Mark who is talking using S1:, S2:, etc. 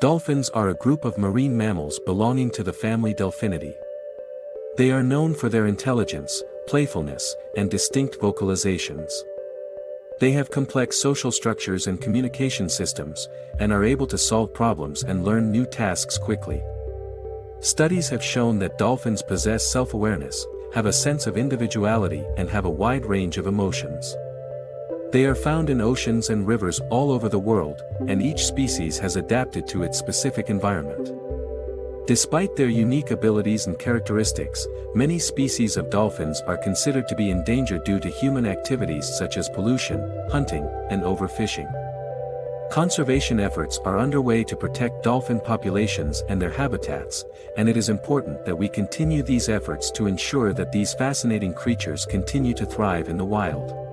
S1: Dolphins are a group of marine mammals belonging to the family Delphinidae. They are known for their intelligence, playfulness, and distinct vocalizations. They have complex social structures and communication systems, and are able to solve problems and learn new tasks quickly. Studies have shown that dolphins possess self-awareness, have a sense of individuality and have a wide range of emotions. They are found in oceans and rivers all over the world, and each species has adapted to its specific environment. Despite their unique abilities and characteristics, many species of dolphins are considered to be endangered due to human activities such as pollution, hunting, and overfishing. Conservation efforts are underway to protect dolphin populations and their habitats, and it is important that we continue these efforts to ensure that these fascinating creatures continue to thrive in the wild.